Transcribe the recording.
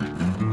Mm-hmm.